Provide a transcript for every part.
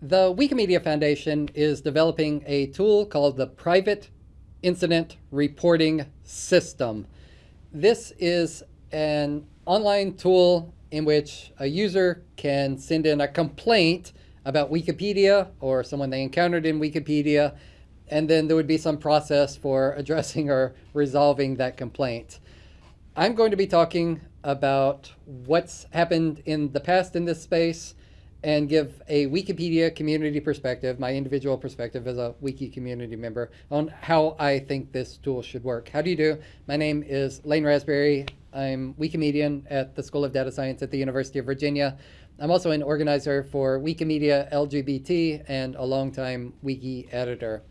The Wikimedia Foundation is developing a tool called the Private Incident Reporting System. This is an online tool in which a user can send in a complaint about Wikipedia or someone they encountered in Wikipedia, and then there would be some process for addressing or resolving that complaint. I'm going to be talking about what's happened in the past in this space and give a Wikipedia community perspective, my individual perspective as a Wiki community member, on how I think this tool should work. How do you do? My name is Lane Rasberry. I'm Wikimedian at the School of Data Science at the University of Virginia. I'm also an organizer for Wikimedia LGBT and a longtime wiki editor.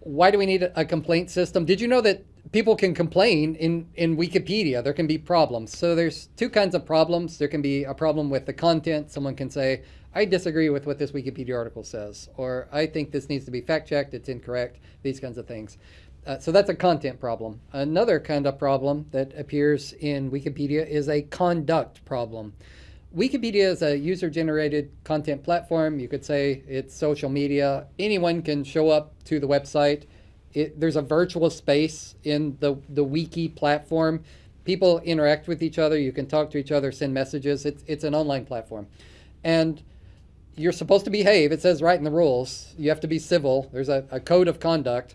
Why do we need a complaint system? Did you know that people can complain in, in Wikipedia? There can be problems. So there's two kinds of problems. There can be a problem with the content. Someone can say, I disagree with what this Wikipedia article says, or I think this needs to be fact checked, it's incorrect, these kinds of things. Uh, so that's a content problem. Another kind of problem that appears in Wikipedia is a conduct problem. Wikipedia is a user-generated content platform. You could say it's social media. Anyone can show up to the website. It, there's a virtual space in the, the wiki platform. People interact with each other. You can talk to each other, send messages. It's, it's an online platform. And you're supposed to behave. It says right in the rules. You have to be civil. There's a, a code of conduct.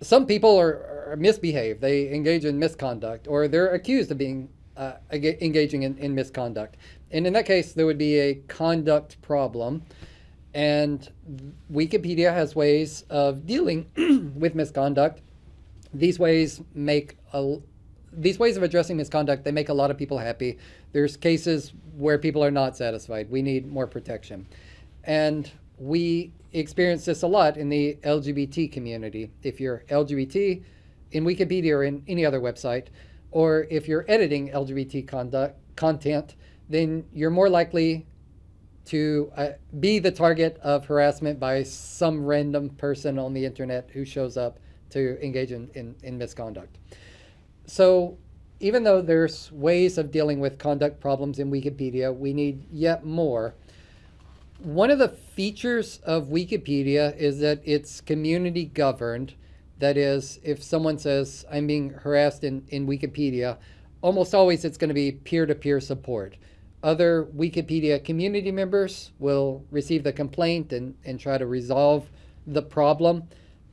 Some people are, are misbehave. They engage in misconduct, or they're accused of being uh, engaging in, in misconduct. And in that case, there would be a conduct problem. And Wikipedia has ways of dealing with misconduct. These ways make a, these ways of addressing misconduct, they make a lot of people happy. There's cases where people are not satisfied. We need more protection. And we experience this a lot in the LGBT community. If you're LGBT in Wikipedia or in any other website, or if you're editing LGBT conduct, content, then you're more likely to uh, be the target of harassment by some random person on the internet who shows up to engage in, in, in misconduct. So even though there's ways of dealing with conduct problems in Wikipedia, we need yet more. One of the features of Wikipedia is that it's community governed. That is, if someone says, I'm being harassed in, in Wikipedia, almost always it's going to be peer-to-peer -peer support other Wikipedia community members will receive the complaint and, and try to resolve the problem.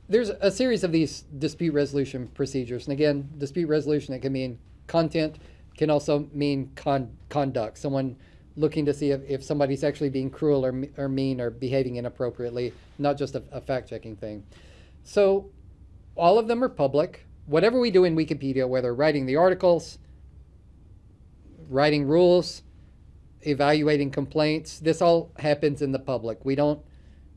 There's a series of these dispute resolution procedures. And again, dispute resolution, it can mean content, can also mean con conduct. Someone looking to see if, if somebody's actually being cruel or, or mean or behaving inappropriately, not just a, a fact-checking thing. So all of them are public. Whatever we do in Wikipedia, whether writing the articles, writing rules, evaluating complaints. This all happens in the public. We don't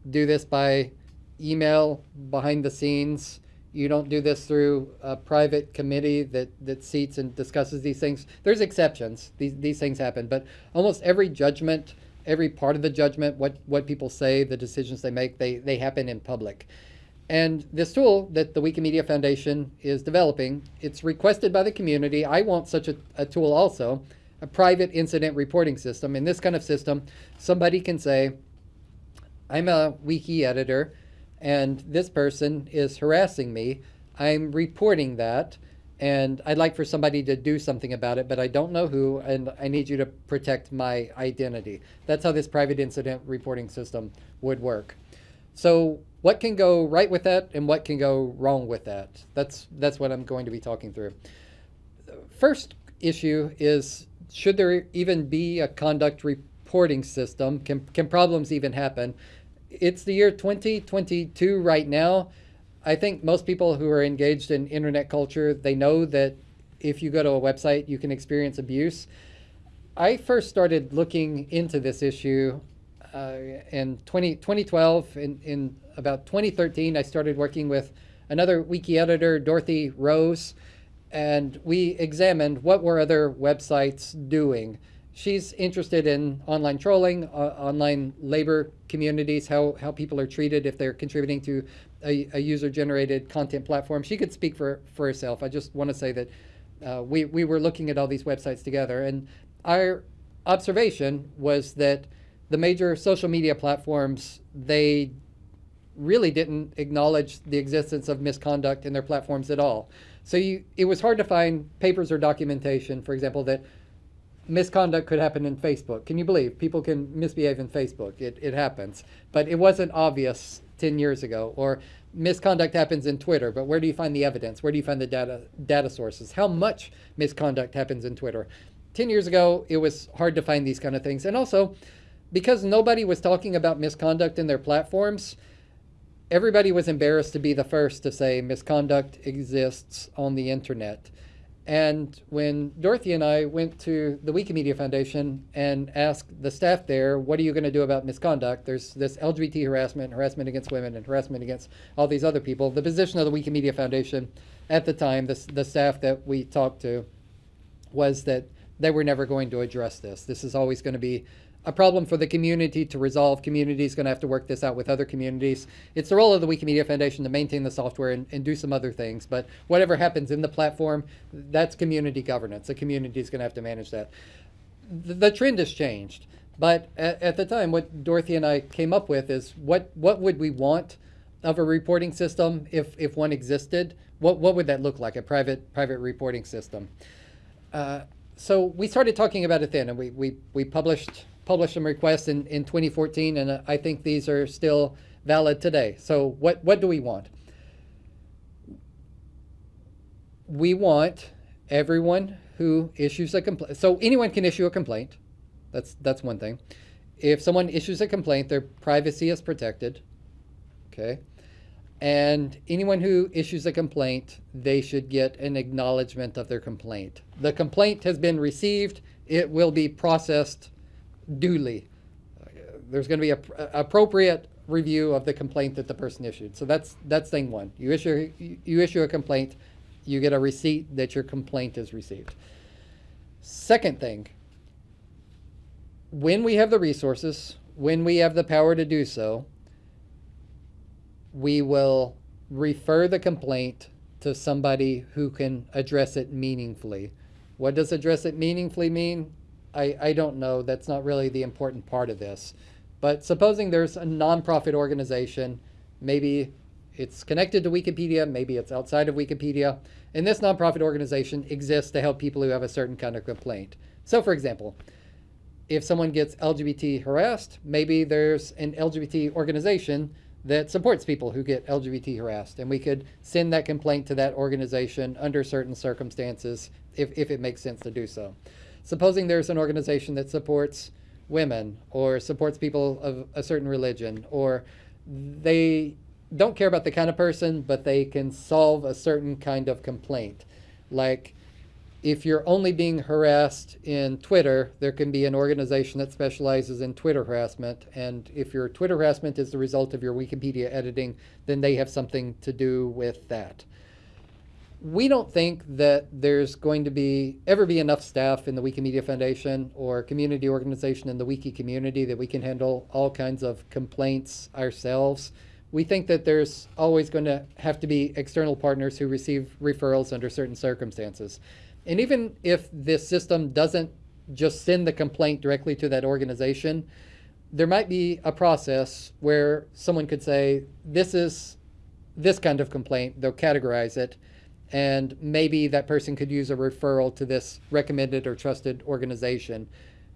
do this by email behind the scenes. You don't do this through a private committee that, that seats and discusses these things. There's exceptions. These, these things happen. But almost every judgment, every part of the judgment, what, what people say, the decisions they make, they, they happen in public. And this tool that the Wikimedia Foundation is developing, it's requested by the community. I want such a, a tool also a private incident reporting system. In this kind of system, somebody can say, I'm a wiki editor and this person is harassing me. I'm reporting that and I'd like for somebody to do something about it, but I don't know who, and I need you to protect my identity. That's how this private incident reporting system would work. So what can go right with that and what can go wrong with that? That's, that's what I'm going to be talking through. First issue is should there even be a conduct reporting system? Can, can problems even happen? It's the year 2022 right now. I think most people who are engaged in internet culture, they know that if you go to a website, you can experience abuse. I first started looking into this issue uh, in 20, 2012. In, in about 2013, I started working with another wiki editor, Dorothy Rose, and we examined what were other websites doing. She's interested in online trolling, uh, online labor communities, how, how people are treated if they're contributing to a, a user-generated content platform. She could speak for, for herself. I just want to say that uh, we, we were looking at all these websites together, and our observation was that the major social media platforms, they really didn't acknowledge the existence of misconduct in their platforms at all. So you, it was hard to find papers or documentation, for example, that misconduct could happen in Facebook. Can you believe people can misbehave in Facebook? It, it happens. But it wasn't obvious 10 years ago. Or misconduct happens in Twitter, but where do you find the evidence? Where do you find the data, data sources? How much misconduct happens in Twitter? 10 years ago, it was hard to find these kind of things. And also, because nobody was talking about misconduct in their platforms, everybody was embarrassed to be the first to say misconduct exists on the internet. And when Dorothy and I went to the Wikimedia Foundation and asked the staff there, what are you going to do about misconduct? There's this LGBT harassment, harassment against women, and harassment against all these other people. The position of the Wikimedia Foundation at the time, the, the staff that we talked to, was that they were never going to address this. This is always going to be a problem for the community to resolve. Community is going to have to work this out with other communities. It's the role of the Wikimedia Foundation to maintain the software and, and do some other things. But whatever happens in the platform, that's community governance. The community is going to have to manage that. The, the trend has changed. But at, at, the time, what Dorothy and I came up with is what, what would we want of a reporting system if, if one existed? What, what would that look like, a private, private reporting system? Uh, so we started talking about it then, and we, we, we published published some requests in, in 2014, and uh, I think these are still valid today. So what, what do we want? We want everyone who issues a complaint. So anyone can issue a complaint. That's, that's one thing. If someone issues a complaint, their privacy is protected. Okay. And anyone who issues a complaint, they should get an acknowledgement of their complaint. The complaint has been received. It will be processed duly. There's going to be a, a, uh, appropriate review of the complaint that the person issued. So that's that's thing one. You issue you issue a complaint, you get a receipt that your complaint is received. Second thing, when we have the resources, when we have the power to do so, we will refer the complaint to somebody who can address it meaningfully. What does address it meaningfully mean? I, I don't know. That's not really the important part of this. But supposing there's a nonprofit organization, maybe it's connected to Wikipedia, maybe it's outside of Wikipedia, and this nonprofit organization exists to help people who have a certain kind of complaint. So for example, if someone gets LGBT harassed, maybe there's an LGBT organization that supports people who get LGBT harassed, and we could send that complaint to that organization under certain circumstances if, if it makes sense to do so supposing there's an organization that supports women or supports people of a certain religion or they don't care about the kind of person, but they can solve a certain kind of complaint. Like if you're only being harassed in Twitter, there can be an organization that specializes in Twitter harassment. And if your Twitter harassment is the result of your Wikipedia editing, then they have something to do with that we don't think that there's going to be ever be enough staff in the Wikimedia Foundation or community organization in the wiki community that we can handle all kinds of complaints ourselves. We think that there's always going to have to be external partners who receive referrals under certain circumstances. And even if this system doesn't just send the complaint directly to that organization, there might be a process where someone could say, this is this kind of complaint, they'll categorize it, and maybe that person could use a referral to this recommended or trusted organization,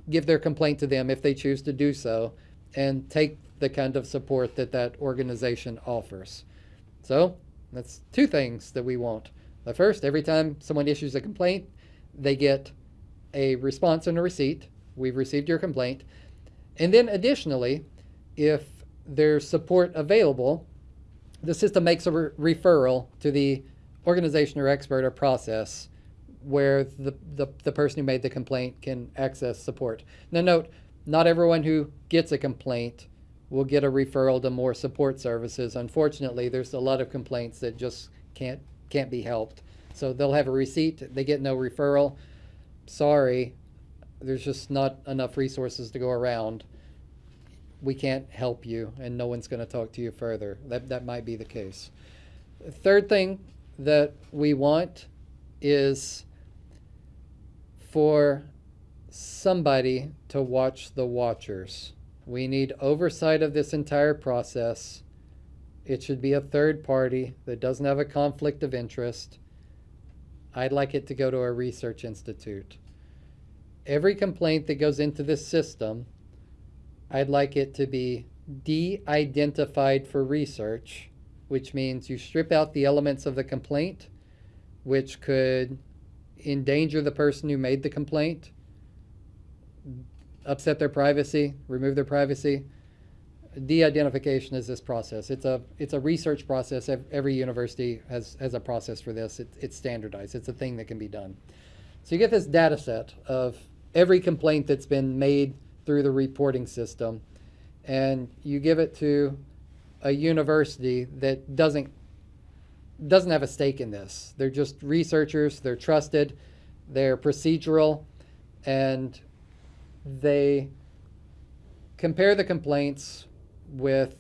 give their complaint to them if they choose to do so, and take the kind of support that that organization offers. So that's two things that we want. The first, every time someone issues a complaint, they get a response and a receipt. We've received your complaint. And then additionally, if there's support available, the system makes a re referral to the organization or expert or process where the, the, the person who made the complaint can access support. Now note, not everyone who gets a complaint will get a referral to more support services. Unfortunately, there's a lot of complaints that just can't can't be helped. So they'll have a receipt, they get no referral. Sorry, there's just not enough resources to go around. We can't help you and no one's going to talk to you further. That, that might be the case. Third thing that we want is for somebody to watch the watchers. We need oversight of this entire process. It should be a third party that doesn't have a conflict of interest. I'd like it to go to a research institute. Every complaint that goes into this system, I'd like it to be de-identified for research, which means you strip out the elements of the complaint, which could endanger the person who made the complaint, upset their privacy, remove their privacy. De-identification is this process. It's a it's a research process. Every university has has a process for this. It, it's standardized. It's a thing that can be done. So you get this data set of every complaint that's been made through the reporting system, and you give it to a university that doesn't doesn't have a stake in this. They're just researchers. They're trusted. They're procedural, and they compare the complaints with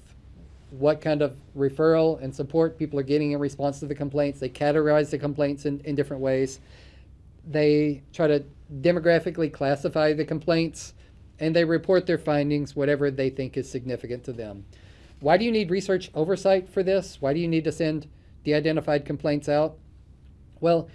what kind of referral and support people are getting in response to the complaints. They categorize the complaints in, in different ways. They try to demographically classify the complaints and they report their findings, whatever they think is significant to them. Why do you need research oversight for this? Why do you need to send de-identified complaints out? Well,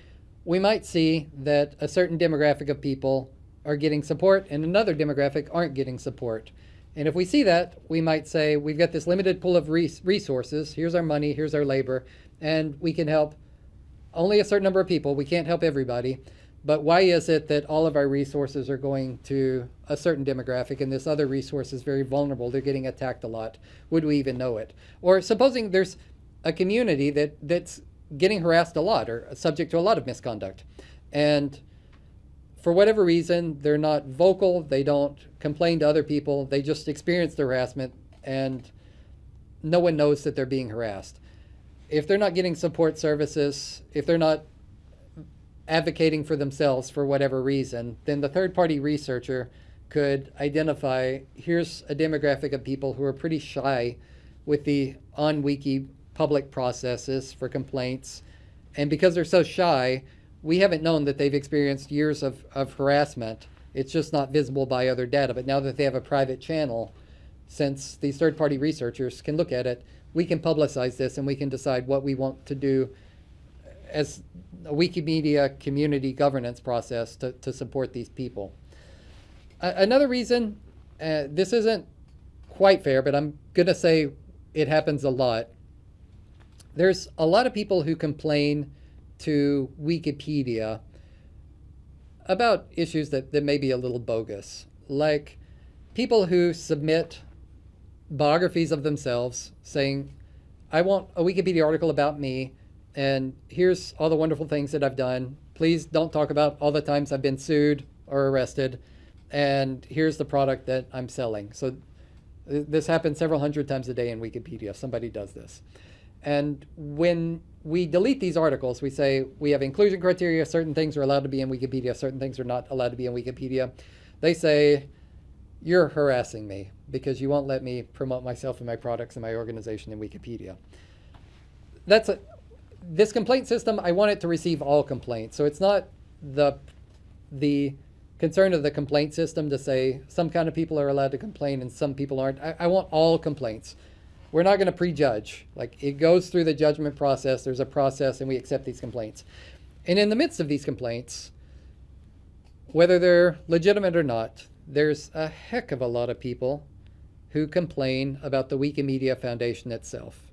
we might see that a certain demographic of people are getting support and another demographic aren't getting support. And if we see that, we might say, we've got this limited pool of res resources. Here's our money, here's our labor, and we can help only a certain number of people. We can't help everybody. But why is it that all of our resources are going to a certain demographic and this other resource is very vulnerable? They're getting attacked a lot. Would we even know it? Or supposing there's a community that, that's getting harassed a lot or subject to a lot of misconduct. And for whatever reason, they're not vocal, they don't complain to other people, they just experience the harassment and no one knows that they're being harassed. If they're not getting support services, if they're not advocating for themselves for whatever reason, then the third party researcher could identify here's a demographic of people who are pretty shy with the on wiki public processes for complaints. And because they're so shy, we haven't known that they've experienced years of, of harassment. It's just not visible by other data. But now that they have a private channel, since these third-party researchers can look at it, we can publicize this and we can decide what we want to do as a Wikimedia community governance process to, to support these people. Another reason, uh, this isn't quite fair, but I'm going to say it happens a lot. There's a lot of people who complain to Wikipedia about issues that, that may be a little bogus, like people who submit biographies of themselves saying, I want a Wikipedia article about me, and here's all the wonderful things that I've done. Please don't talk about all the times I've been sued or arrested, and here's the product that I'm selling. So this happens several hundred times a day in Wikipedia. Somebody does this. And when we delete these articles, we say we have inclusion criteria, certain things are allowed to be in Wikipedia, certain things are not allowed to be in Wikipedia. They say, you're harassing me because you won't let me promote myself and my products and my organization in Wikipedia. That's a, this complaint system, I want it to receive all complaints. So it's not the, the concern of the complaint system to say some kind of people are allowed to complain and some people aren't. I, I want all complaints we're not going to prejudge. Like it goes through the judgment process. There's a process and we accept these complaints. And in the midst of these complaints, whether they're legitimate or not, there's a heck of a lot of people who complain about the Wikimedia Foundation itself.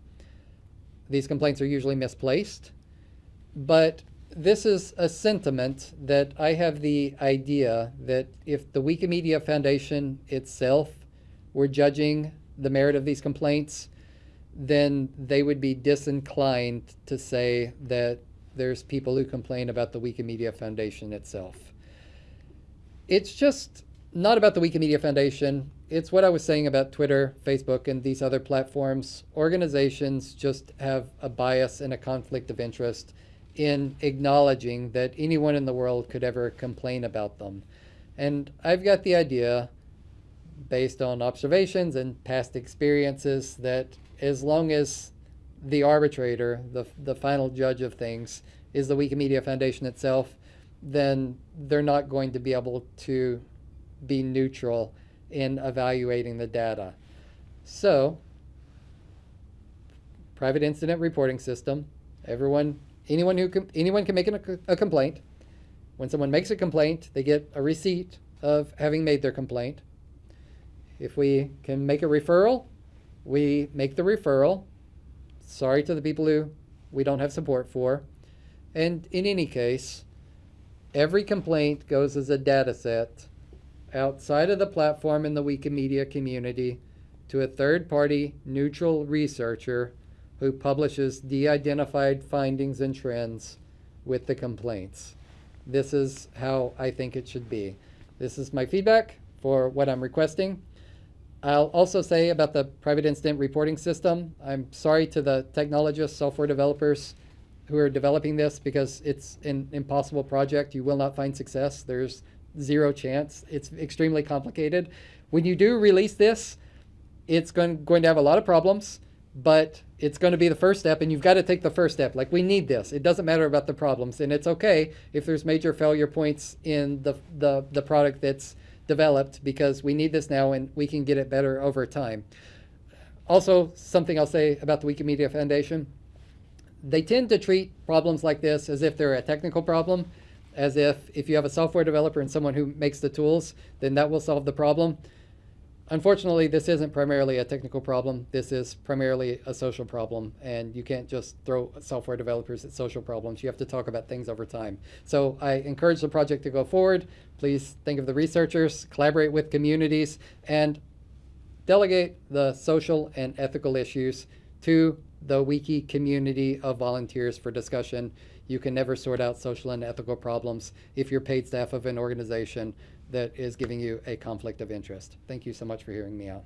These complaints are usually misplaced, but this is a sentiment that I have the idea that if the Wikimedia Foundation itself were judging the merit of these complaints, then they would be disinclined to say that there's people who complain about the Wikimedia Foundation itself. It's just not about the Wikimedia Foundation. It's what I was saying about Twitter, Facebook, and these other platforms. Organizations just have a bias and a conflict of interest in acknowledging that anyone in the world could ever complain about them. And I've got the idea based on observations and past experiences that as long as the arbitrator, the, the final judge of things, is the Wikimedia Foundation itself, then they're not going to be able to be neutral in evaluating the data. So, private incident reporting system. Everyone, anyone who com- anyone can make an, a complaint. When someone makes a complaint, they get a receipt of having made their complaint. If we can make a referral, we make the referral. Sorry to the people who we don't have support for. And in any case, every complaint goes as a data set outside of the platform in the Wikimedia community to a third party neutral researcher who publishes de identified findings and trends with the complaints. This is how I think it should be. This is my feedback for what I'm requesting. I'll also say about the private incident reporting system, I'm sorry to the technologists, software developers who are developing this because it's an impossible project. You will not find success. There's zero chance. It's extremely complicated. When you do release this, it's going, going to have a lot of problems, but it's going to be the first step, and you've got to take the first step. Like, we need this. It doesn't matter about the problems, and it's okay if there's major failure points in the, the, the product that's developed because we need this now and we can get it better over time. Also, something I'll say about the Wikimedia Foundation they tend to treat problems like this as if they're a technical problem, as if if you have a software developer and someone who makes the tools, then that will solve the problem. Unfortunately, this isn't primarily a technical problem. This is primarily a social problem, and you can't just throw software developers at social problems. You have to talk about things over time. So I encourage the project to go forward. Please think of the researchers, collaborate with communities, and delegate the social and ethical issues to the wiki community of volunteers for discussion. You can never sort out social and ethical problems if you're paid staff of an organization that is giving you a conflict of interest. Thank you so much for hearing me out.